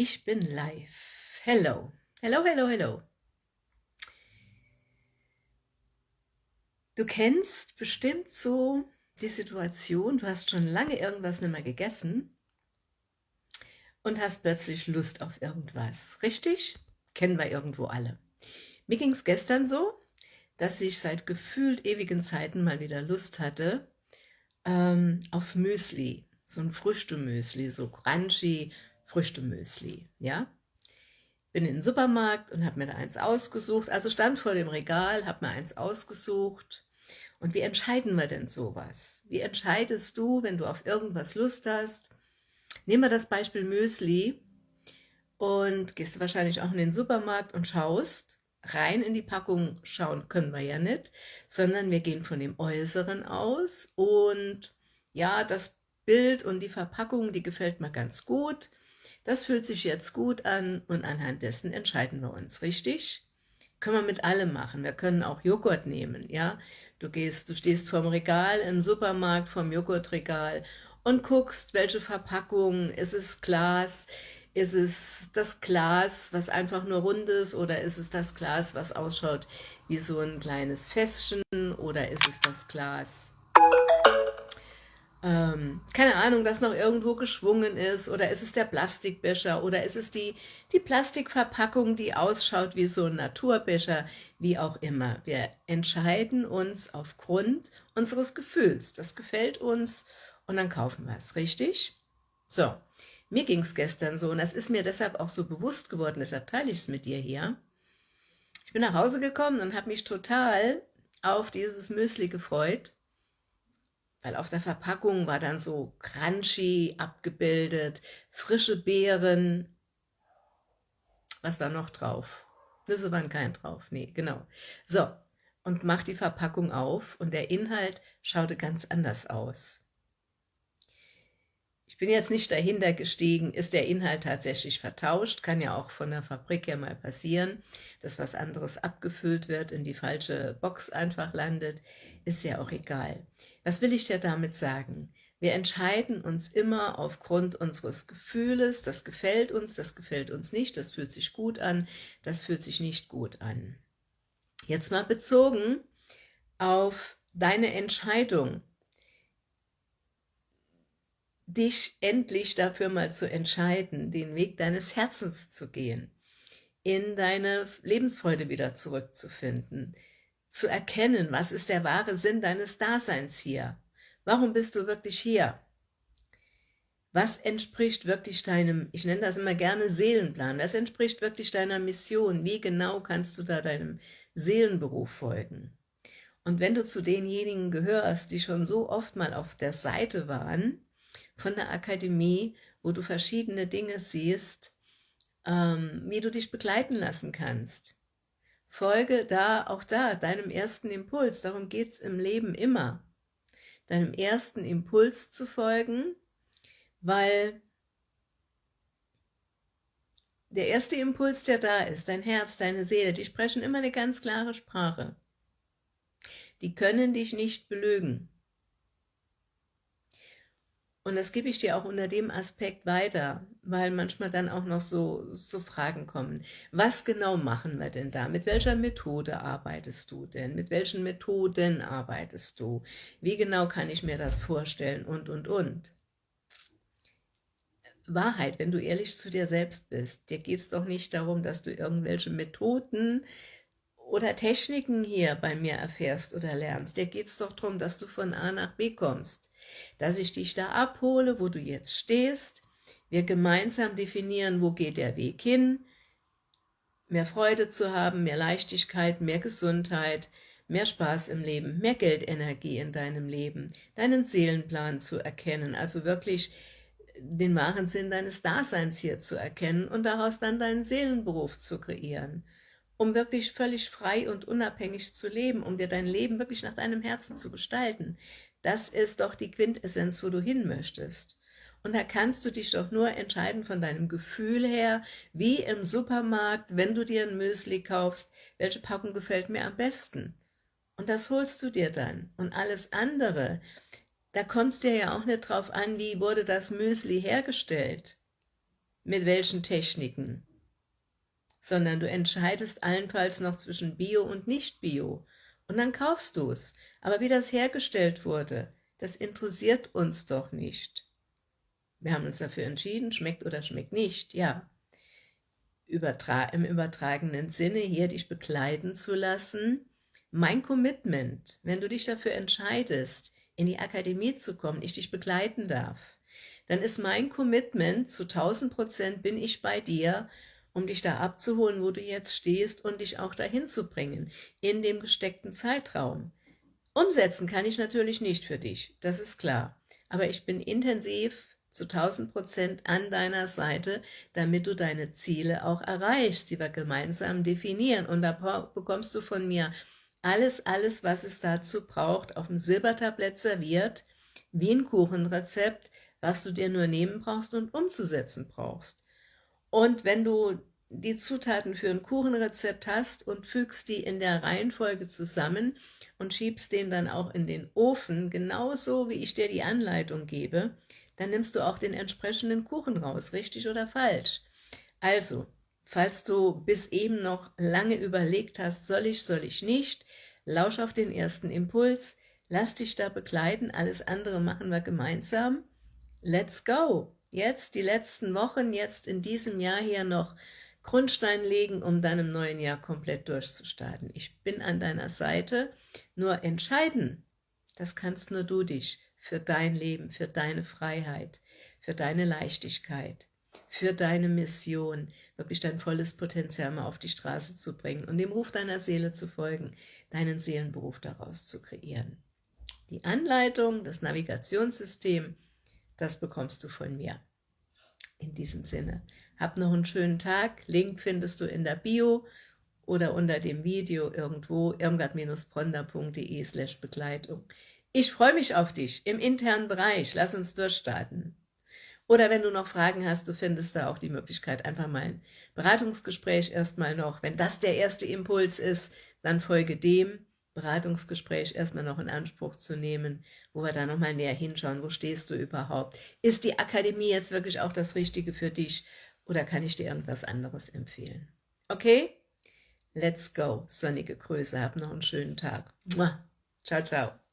Ich bin live. Hello. Hello, hello, hello. Du kennst bestimmt so die Situation, du hast schon lange irgendwas nicht mehr gegessen und hast plötzlich Lust auf irgendwas. Richtig? Kennen wir irgendwo alle. Mir ging es gestern so, dass ich seit gefühlt ewigen Zeiten mal wieder Lust hatte ähm, auf Müsli. So ein Früchtemüsli, so crunchy, Früchtemüsli, ja. Bin in den Supermarkt und habe mir da eins ausgesucht, also stand vor dem Regal, habe mir eins ausgesucht. Und wie entscheiden wir denn sowas? Wie entscheidest du, wenn du auf irgendwas Lust hast? Nehmen wir das Beispiel Müsli und gehst du wahrscheinlich auch in den Supermarkt und schaust, rein in die Packung schauen können wir ja nicht, sondern wir gehen von dem Äußeren aus und ja, das Bild und die Verpackung, die gefällt mir ganz gut. Das fühlt sich jetzt gut an und anhand dessen entscheiden wir uns, richtig? Können wir mit allem machen. Wir können auch Joghurt nehmen, ja? Du gehst, du stehst vorm Regal im Supermarkt, vorm Joghurtregal und guckst, welche Verpackung, ist es Glas, ist es das Glas, was einfach nur rund ist, oder ist es das Glas, was ausschaut wie so ein kleines Fässchen, oder ist es das Glas, ähm, keine Ahnung, das noch irgendwo geschwungen ist, oder ist es der Plastikbecher, oder ist es die, die Plastikverpackung, die ausschaut wie so ein Naturbecher, wie auch immer. Wir entscheiden uns aufgrund unseres Gefühls. Das gefällt uns und dann kaufen wir es, richtig? So, mir ging es gestern so und das ist mir deshalb auch so bewusst geworden, deshalb teile ich es mit dir hier. Ich bin nach Hause gekommen und habe mich total auf dieses Müsli gefreut, weil auf der Verpackung war dann so crunchy abgebildet, frische Beeren. Was war noch drauf? Nüsse waren kein drauf, nee, genau. So, und mach die Verpackung auf und der Inhalt schaute ganz anders aus. Ich bin jetzt nicht dahinter gestiegen, ist der Inhalt tatsächlich vertauscht, kann ja auch von der Fabrik ja mal passieren, dass was anderes abgefüllt wird, in die falsche Box einfach landet, ist ja auch egal. Was will ich dir damit sagen? Wir entscheiden uns immer aufgrund unseres Gefühles, das gefällt uns, das gefällt uns nicht, das fühlt sich gut an, das fühlt sich nicht gut an. Jetzt mal bezogen auf deine Entscheidung dich endlich dafür mal zu entscheiden, den Weg deines Herzens zu gehen, in deine Lebensfreude wieder zurückzufinden, zu erkennen, was ist der wahre Sinn deines Daseins hier? Warum bist du wirklich hier? Was entspricht wirklich deinem, ich nenne das immer gerne Seelenplan, was entspricht wirklich deiner Mission? Wie genau kannst du da deinem Seelenberuf folgen? Und wenn du zu denjenigen gehörst, die schon so oft mal auf der Seite waren, von der Akademie, wo du verschiedene Dinge siehst, ähm, wie du dich begleiten lassen kannst. Folge da, auch da, deinem ersten Impuls, darum geht es im Leben immer, deinem ersten Impuls zu folgen, weil der erste Impuls, der da ist, dein Herz, deine Seele, die sprechen immer eine ganz klare Sprache. Die können dich nicht belügen. Und das gebe ich dir auch unter dem Aspekt weiter, weil manchmal dann auch noch so, so Fragen kommen. Was genau machen wir denn da? Mit welcher Methode arbeitest du denn? Mit welchen Methoden arbeitest du? Wie genau kann ich mir das vorstellen? Und, und, und. Wahrheit, wenn du ehrlich zu dir selbst bist, dir geht es doch nicht darum, dass du irgendwelche Methoden oder Techniken hier bei mir erfährst oder lernst. Dir geht es doch darum, dass du von A nach B kommst. Dass ich dich da abhole, wo du jetzt stehst, wir gemeinsam definieren, wo geht der Weg hin, mehr Freude zu haben, mehr Leichtigkeit, mehr Gesundheit, mehr Spaß im Leben, mehr Geldenergie in deinem Leben, deinen Seelenplan zu erkennen, also wirklich den wahren Sinn deines Daseins hier zu erkennen und daraus dann deinen Seelenberuf zu kreieren, um wirklich völlig frei und unabhängig zu leben, um dir dein Leben wirklich nach deinem Herzen zu gestalten. Das ist doch die Quintessenz, wo du hin möchtest. Und da kannst du dich doch nur entscheiden von deinem Gefühl her, wie im Supermarkt, wenn du dir ein Müsli kaufst, welche Packung gefällt mir am besten. Und das holst du dir dann. Und alles andere, da kommt es dir ja auch nicht drauf an, wie wurde das Müsli hergestellt. mit welchen Techniken, sondern du entscheidest allenfalls noch zwischen Bio und Nicht-Bio und dann kaufst du es. Aber wie das hergestellt wurde, das interessiert uns doch nicht. Wir haben uns dafür entschieden, schmeckt oder schmeckt nicht, ja. Übertra Im übertragenen Sinne hier dich begleiten zu lassen. Mein Commitment, wenn du dich dafür entscheidest, in die Akademie zu kommen, ich dich begleiten darf, dann ist mein Commitment, zu 1000 Prozent bin ich bei dir, um dich da abzuholen, wo du jetzt stehst und dich auch dahin zu bringen, in dem gesteckten Zeitraum. Umsetzen kann ich natürlich nicht für dich, das ist klar, aber ich bin intensiv zu 1000 Prozent an deiner Seite, damit du deine Ziele auch erreichst, die wir gemeinsam definieren. Und da bekommst du von mir alles, alles, was es dazu braucht, auf dem Silbertablett serviert, wie ein Kuchenrezept, was du dir nur nehmen brauchst und umzusetzen brauchst. Und wenn du die Zutaten für ein Kuchenrezept hast und fügst die in der Reihenfolge zusammen und schiebst den dann auch in den Ofen, genauso wie ich dir die Anleitung gebe, dann nimmst du auch den entsprechenden Kuchen raus, richtig oder falsch. Also, falls du bis eben noch lange überlegt hast, soll ich, soll ich nicht, lausch auf den ersten Impuls, lass dich da begleiten, alles andere machen wir gemeinsam. Let's go! Jetzt die letzten Wochen, jetzt in diesem Jahr hier noch Grundstein legen, um dann im neuen Jahr komplett durchzustarten. Ich bin an deiner Seite, nur entscheiden, das kannst nur du dich für dein Leben, für deine Freiheit, für deine Leichtigkeit, für deine Mission, wirklich dein volles Potenzial mal auf die Straße zu bringen und dem Ruf deiner Seele zu folgen, deinen Seelenberuf daraus zu kreieren. Die Anleitung, das Navigationssystem, das bekommst du von mir. In diesem Sinne, hab noch einen schönen Tag. Link findest du in der Bio oder unter dem Video irgendwo irmgard-bronder.de slash Begleitung. Ich freue mich auf dich im internen Bereich. Lass uns durchstarten. Oder wenn du noch Fragen hast, du findest da auch die Möglichkeit, einfach mal ein Beratungsgespräch erstmal noch. Wenn das der erste Impuls ist, dann folge dem Beratungsgespräch erstmal noch in Anspruch zu nehmen, wo wir da nochmal näher hinschauen, wo stehst du überhaupt? Ist die Akademie jetzt wirklich auch das Richtige für dich oder kann ich dir irgendwas anderes empfehlen? Okay? Let's go. Sonnige Grüße, hab noch einen schönen Tag. Ciao, ciao.